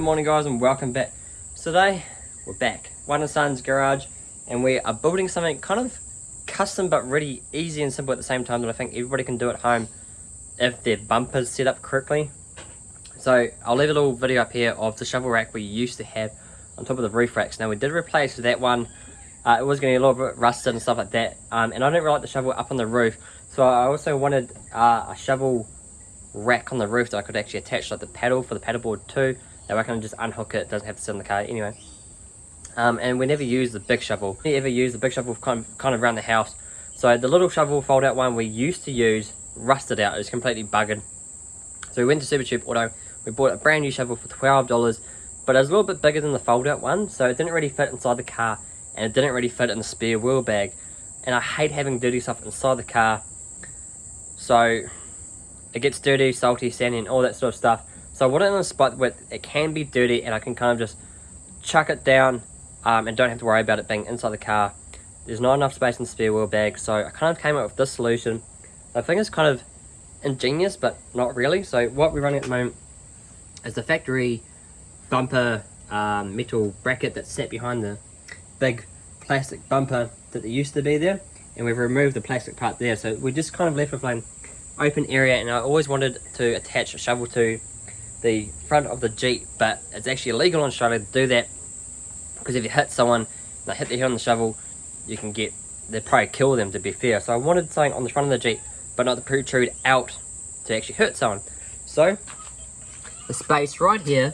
Good morning guys and welcome back. Today we're back, One Son's garage and we are building something kind of custom but really easy and simple at the same time that I think everybody can do at home if their bumper's set up correctly. So I'll leave a little video up here of the shovel rack we used to have on top of the roof racks. Now we did replace that one, uh, it was getting a little bit rusted and stuff like that um, and I didn't really like the shovel up on the roof so I also wanted uh, a shovel rack on the roof that I could actually attach like the paddle for the paddleboard too that I can just unhook it, doesn't have to sit in the car anyway. Um, and we never use the big shovel. We ever use the big shovel kind of, kind of around the house. So the little shovel fold out one we used to use rusted out. It was completely buggered. So we went to Supercheap Auto. We bought a brand new shovel for $12. But it was a little bit bigger than the fold out one. So it didn't really fit inside the car. And it didn't really fit in the spare wheel bag. And I hate having dirty stuff inside the car. So it gets dirty, salty, sandy and all that sort of stuff. So I want it in a spot where it can be dirty and I can kind of just chuck it down um, and don't have to worry about it being inside the car. There's not enough space in the spare wheel bag, so I kind of came up with this solution. I think it's kind of ingenious, but not really. So what we're running at the moment is the factory bumper um, metal bracket that's set behind the big plastic bumper that there used to be there. And we've removed the plastic part there. So we just kind of left with an open area and I always wanted to attach a shovel to the front of the Jeep, but it's actually illegal in Australia to do that because if you hit someone, they hit their head on the shovel, you can get, they'd probably kill them to be fair. So I wanted something on the front of the Jeep, but not to protrude out to actually hurt someone. So, the space right here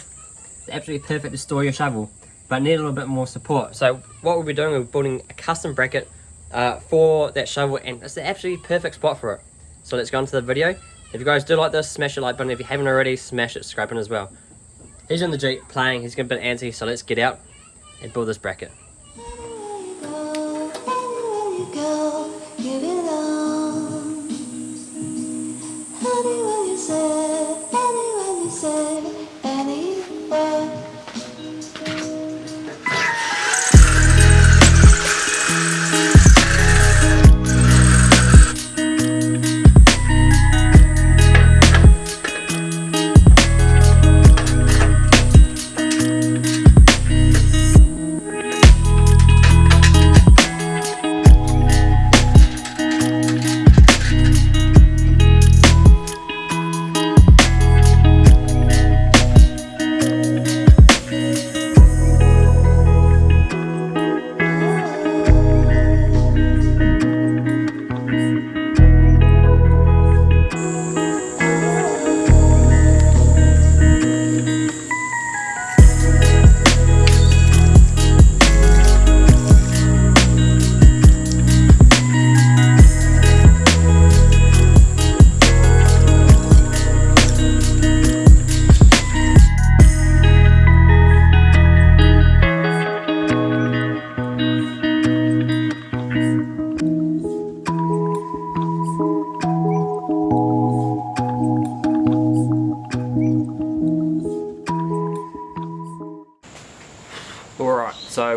is absolutely perfect to store your shovel, but need a little bit more support. So what we'll be doing, we're building a custom bracket uh, for that shovel, and it's the absolutely perfect spot for it. So let's go into the video. If you guys do like this, smash the like button. If you haven't already, smash it, scrape as well. He's in the Jeep playing. He's getting a bit antsy, so let's get out and build this bracket. Alright,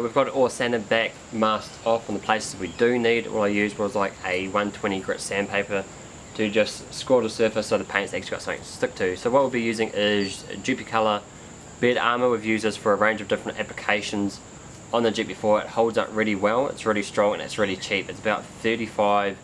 we've got it all sanded back, masked off on the places we do need. All I used was like a 120 grit sandpaper to just score the surface so the paint's actually got something to stick to. So what we'll be using is Duplicolor bed armor. We've used this for a range of different applications on the Jeep before. It holds up really well, it's really strong and it's really cheap. It's about 35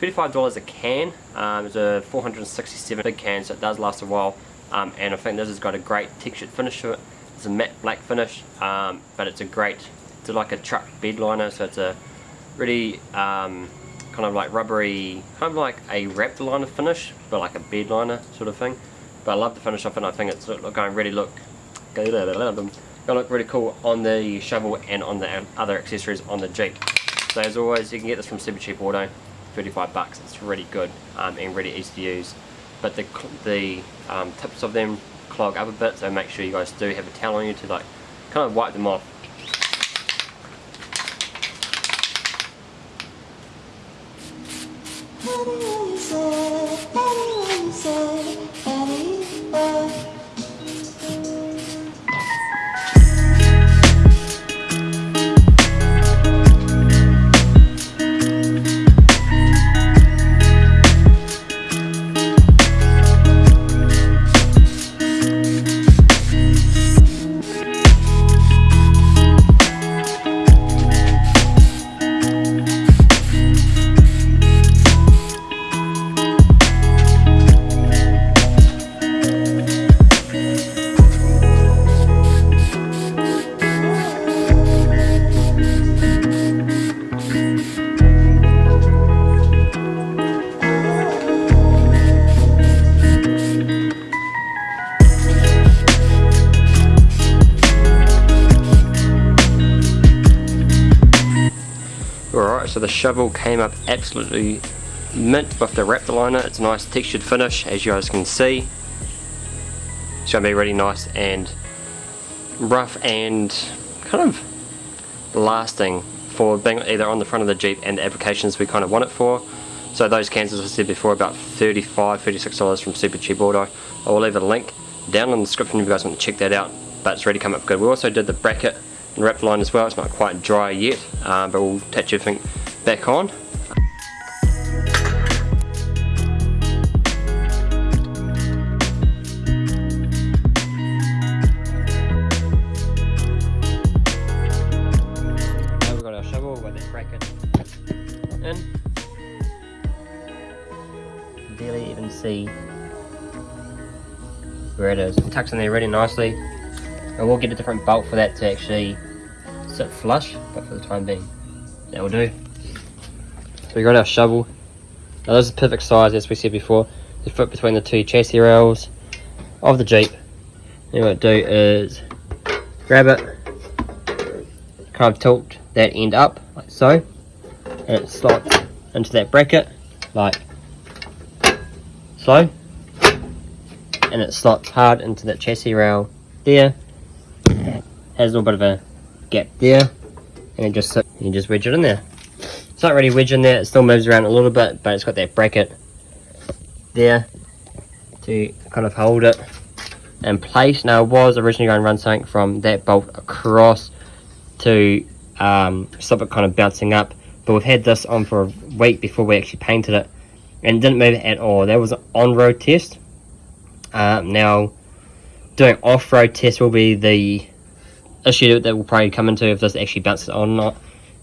$35 a can. Um, it's a 467 big can so it does last a while um, and I think this has got a great textured finish to it. It's a matte black finish, um, but it's a great, it's like a truck bed liner, so it's a really um, kind of like rubbery, kind of like a Raptor liner finish, but like a bed liner sort of thing. But I love the finish of it, and I think it's going really look, going to look really cool on the shovel and on the other accessories on the Jeep. So as always, you can get this from Supercheap Auto, 35 bucks. It's really good um, and really easy to use. But the the um, tips of them clog up a bit so make sure you guys do have a towel on you to like kind of wipe them off. Alright, so the shovel came up absolutely mint with the Raptor liner. It's a nice textured finish, as you guys can see. It's going to be really nice and rough and kind of lasting for being either on the front of the Jeep and the applications we kind of want it for. So those cans, as I said before, about $35, $36 from Supercheap Auto. I will leave a link down in the description if you guys want to check that out. But it's really come up good. We also did the bracket and wrap line as well. It's not quite dry yet, uh, but we'll touch everything back on. Now we've got our shovel bracket. Barely even see where it is. It tucks in there really nicely. And we'll get a different bolt for that to actually sit flush, but for the time being, that will do. So we got our shovel. Now this is perfect size as we said before. To fit between the two chassis rails of the Jeep. And what I do is grab it, kind of tilt that end up like so, and it slots into that bracket like so, and it slots hard into that chassis rail there. Has a little bit of a gap there, and it just you just wedge it in there. It's not really wedged in there, it still moves around a little bit, but it's got that bracket there to kind of hold it in place. Now, I was originally going to run something from that bolt across to um, stop it kind of bouncing up, but we've had this on for a week before we actually painted it, and it didn't move at all. That was an on-road test. Um, now, doing off-road test will be the issue that we'll probably come into if this actually bounces on or not.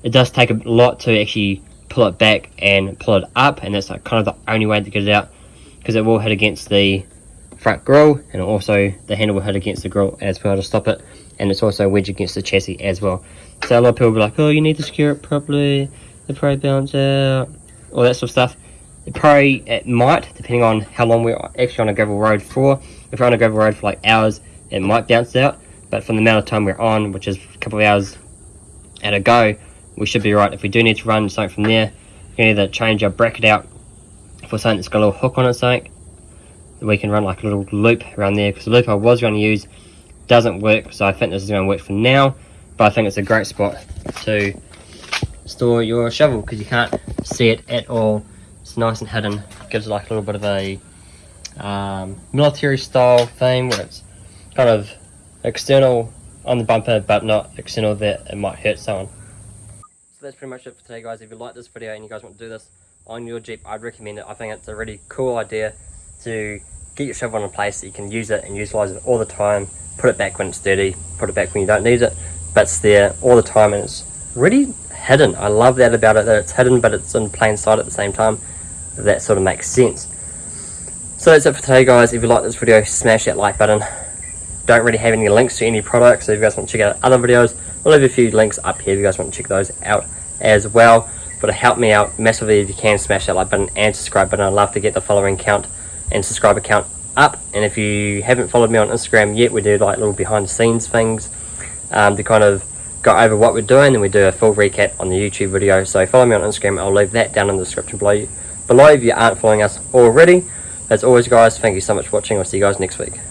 It does take a lot to actually pull it back and pull it up, and that's like kind of the only way to get it out, because it will hit against the front grille, and also the handle will hit against the grille as well to stop it, and it's also wedged against the chassis as well. So a lot of people will be like, oh, you need to secure it properly, it probably bounce out, all that sort of stuff. It probably, it might, depending on how long we're actually on a gravel road for. If we're on a gravel road for like hours, it might bounce out, but from the amount of time we're on, which is a couple of hours at a go, we should be right. If we do need to run something from there, we can either change our bracket out for something that's got a little hook on it, something, we can run like a little loop around there, because the loop I was going to use doesn't work, so I think this is going to work for now, but I think it's a great spot to store your shovel, because you can't see it at all. It's nice and hidden, gives like a little bit of a um, military style theme, where it's kind of external on the bumper, but not external that it might hurt someone. So that's pretty much it for today, guys. If you like this video and you guys want to do this on your Jeep, I'd recommend it. I think it's a really cool idea to get your shovel in a place that you can use it and utilize it all the time. Put it back when it's dirty, put it back when you don't need it, but it's there all the time and it's really hidden. I love that about it, that it's hidden, but it's in plain sight at the same time. That sort of makes sense. So that's it for today, guys. If you like this video, smash that like button don't really have any links to any products. So if you guys want to check out other videos we'll leave a few links up here if you guys want to check those out as well. But to help me out massively if you can smash that like button and subscribe button. I'd love to get the following count and subscriber count up. And if you haven't followed me on instagram yet we do like little behind the scenes things um, to kind of go over what we're doing. And we do a full recap on the youtube video. So follow me on instagram. I'll leave that down in the description below below if you aren't following us already. As always guys thank you so much for watching. I'll see you guys next week